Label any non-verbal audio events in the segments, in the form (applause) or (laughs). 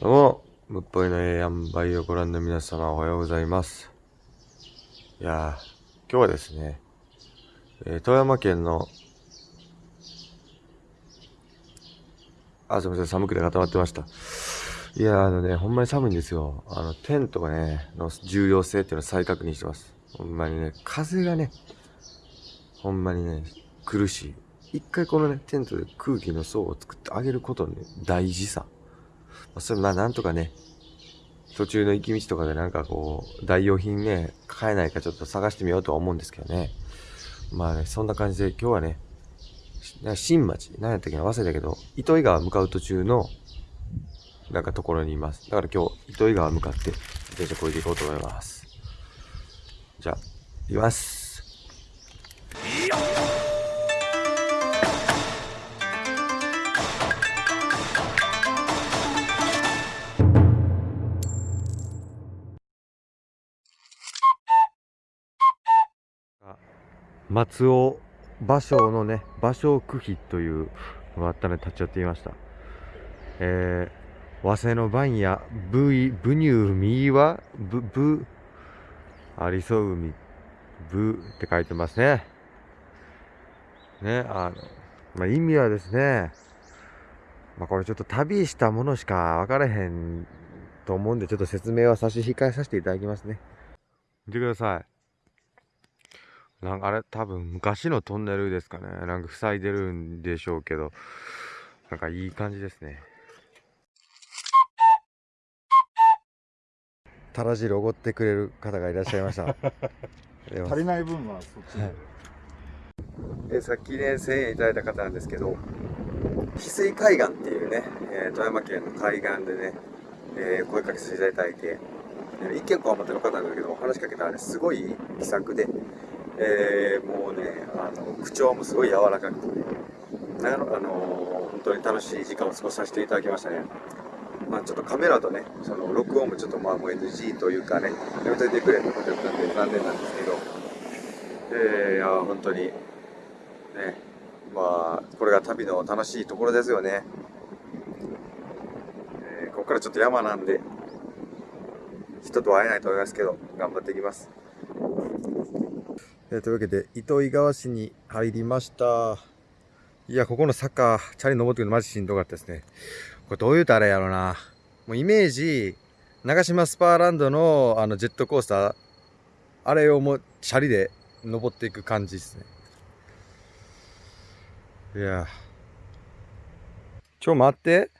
どうも、むっぽいのええやんばいをご覧の皆様おはようございます。いやー、今日はですね、えー富山県の、あ、すみません、寒くて固まってました。いやー、あのね、ほんまに寒いんですよ。あの、テントがね、の重要性っていうのを再確認してます。ほんまにね、風がね、ほんまにね、苦しい。一回このね、テントで空気の層を作ってあげることのね、大事さ。それまあなんとかね、途中の行き道とかでなんかこう、代用品ね、買えないかちょっと探してみようとは思うんですけどね。まあね、そんな感じで今日はね、新町、何やったっけな忘れたけど、糸魚川向かう途中の、なんかところにいます。だから今日、糸魚川向かって、自転車こいでいこうと思います。じゃあ、行きます。松尾芭蕉のね芭蕉区碑というのがあったので立ち寄ってみました。えー、早生の番や武井武乳右はぶぶありそう海。ぶって書いてますね。ねあのまあ意味はですねまあこれちょっと旅したものしか分からへんと思うんでちょっと説明は差し控えさせていただきますね。見てください。なんかあれ多分昔のトンネルですかね。なんか塞いでるんでしょうけど、なんかいい感じですね。たら汁おごってくれる方がいらっしゃいました。(laughs) 足りない分はそっちで、えさっきね、1000円いただいた方なんですけど、翡翠海岸っていうね、えー富山県の海岸でね、えー声かけさせていただいて、えー一見こわもての方なんだけど、話しかけたらね、すごい気さくで、えーもうね、あの、口調もすごい柔らかくて、なあの、本当に楽しい時間を過ごさせていただきましたね。まあちょっとカメラとね、その録音もちょっとまあもう NG というかね、やめといてくれってことだったんで残念なんですけど、えー、いや、本当に、ね、まあ、これが旅の楽しいところですよね。えーここからちょっと山なんで、人と会えないと思いますけど、頑張っていきます。えーというわけで、糸魚川市に入りました。いや、ここの坂、チャリ登ってくるのマジしんどかったですね。これどう言うたらやろな。もうイメージ、長島スパーランドのあのジェットコースター、あれをもうチャリで登っていく感じですね。いや。ちょ、待って。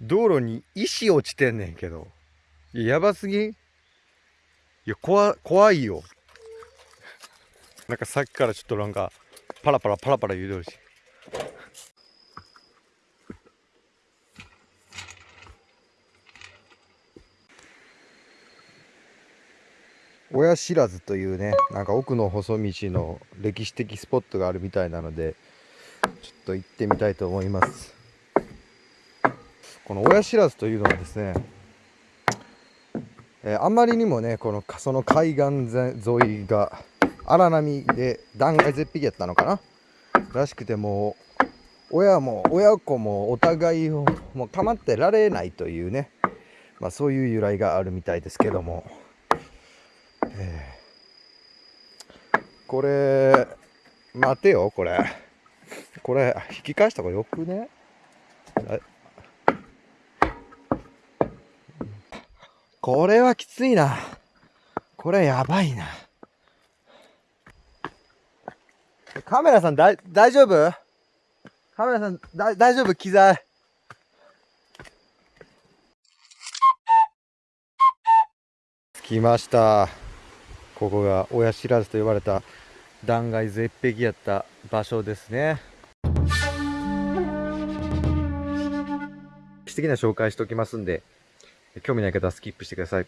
道路に石落ちてんねんけど。や、やばすぎいや、怖、怖いよ。なんかさっきからちょっとなんか、パラパラパラパラ言うてるし。親知らずというね、なんか奥の細道の歴史的スポットがあるみたいなので、ちょっと行ってみたいと思います。この親知らずというのはですね、えーあまりにもね、このその海岸沿いが荒波で断崖絶壁やったのかならしくてもう親も親子もお互いをもう構ってられないというね、まあ、そういう由来があるみたいですけども、えーこれ待てよこれ。これ引き返した方がよくね？これはきついな。これやばいな。カメラさんだい大丈夫？カメラさんだ大丈夫？機材。着きました。ここが親知らずと呼ばれた断崖絶壁やった場所ですね。歴史的な紹介しておきますんで興味ない方はスキップしてください。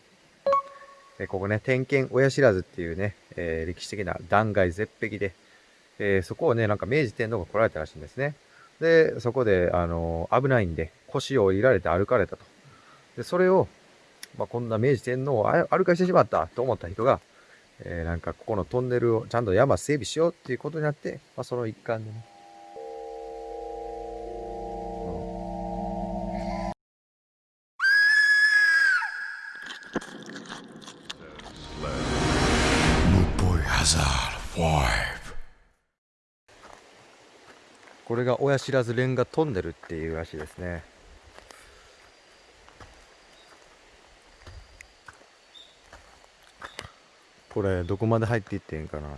えここね天見親知らずっていうね、えー歴史的な断崖絶壁で、えーそこをねなんか明治天皇が来られたらしいんですね。でそこで、あのー危ないんで腰を折られて歩かれたと。でそれを、まあ、こんな明治天皇を歩かしてしまったと思った人が、えなんかここのトンネルをちゃんと山整備しようっていうことになって、まあ、その一環でねこれが親知らずレンガトンネルっていうらしいですね。これどこまで入っていってんかな。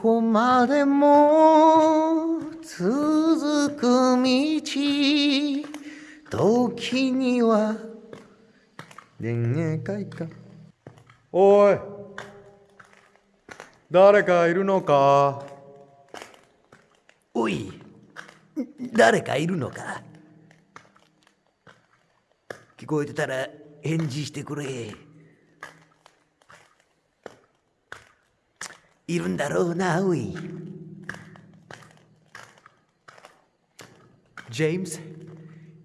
こまでも続く道時には恋愛か。おい誰かいるのか？おい、誰かいるのか？聞こえてたら返事してくれ。いるんだろうな、おい。ジェームス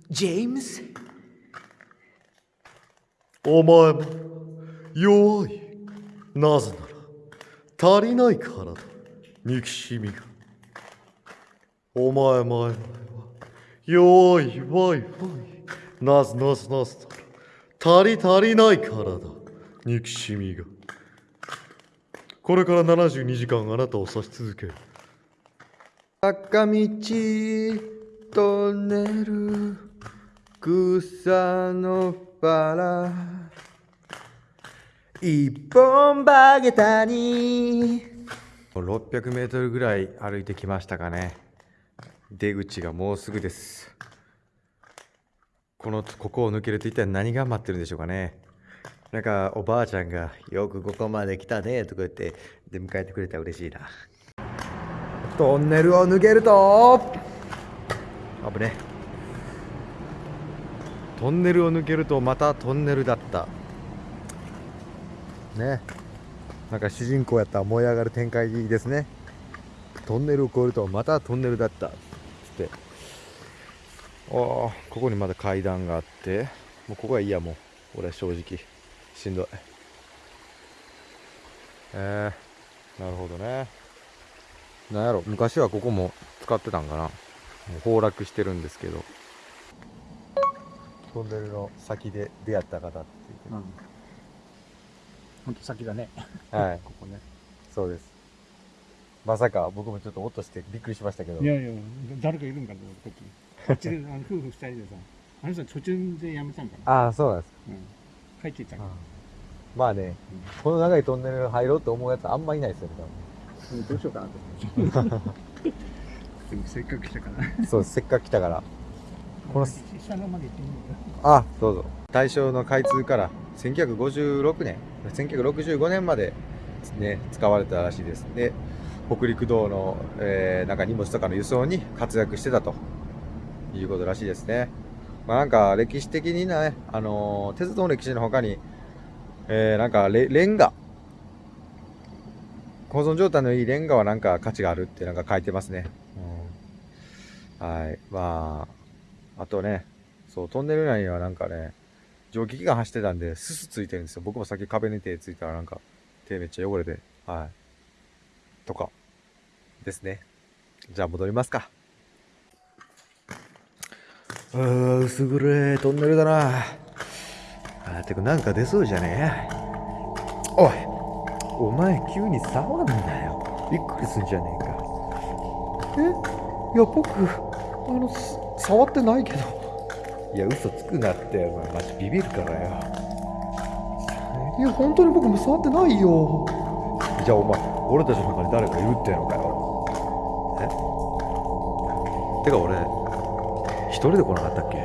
ジェームスお前も弱い。なぜなら足りないからだ。憎しみが。お前前々は弱いわいわい。なぜなぜなぜなら足り足りないからだ。憎しみがこれから72時間あなたを指し続け。る坂道トンネル草のバラ一本バゲタに600メートルぐらい歩いてきましたかね。出口がもうすぐです。このここを抜けると一体何が待ってるんでしょうかねなんかおばあちゃんが「よくここまで来たね」とか言って出迎えてくれたら嬉しいな。トンネルを抜けると。危ね。トンネルを抜けるとまたトンネルだった。ね。なんか主人公やったら燃え上がる展開ですね。トンネルを越えるとまたトンネルだった。つって。ああここにまだ階段があって。もうここはいいやもう。俺は正直しんどいえー、なるほどねなんやろ昔はここも使ってたんかなもう崩落してるんですけどトンネルの先で出会った方っていううん。本当先だね。はい (laughs) ここね。そうですまさか僕もちょっと音してびっくりしましたけどいやいや、誰かいるんかと思って、こっち。こっちで、あの夫婦二人でさ、あの人途中で辞めたんかな。ああそうなんですうん。帰っていったまあね、この長いトンネル入ろうと思うやつあんまいないですよねうんどうしようかなと思って。で (laughs) もせっかく来たから。多分そうせっかく来たから。この下のまで行ってみよあどうぞ大正の開通から1956年1965年まで、ね、使われたらしいです。で北陸道の、えーなんか荷物とかの輸送に活躍してたということらしいですねまあなんか歴史的にね、あのー鉄道の歴史の他に、えーなんかレレンガ保存状態のいいレンガはなんか価値があるってなんか書いてますね、うんはいまああとねそうトンネル内にはなんかね蒸気機関走ってたんで、すすついてるんですよ。僕もさっき壁に手ついたらなんか、手めっちゃ汚れて、はい。とか、ですね。じゃあ戻りますか。うー、薄暗いトンネルだな。あー、てかなんか出そうじゃねえ。おいお前急に触んなよ。びっくりすんじゃねえか。え？いや、僕、あの、す触ってないけど。いや、嘘つくなって、お前マジビビるからよ。いや、本当に僕も触ってないよ。じゃあお前、俺たちの中に誰かいるってのかよ。え？てか俺、一人で来なかったっけ？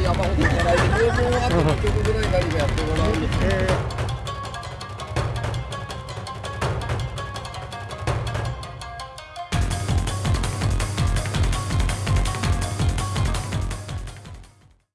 山ほどじゃないで、もうあと1曲ぐらい何かやってもらう。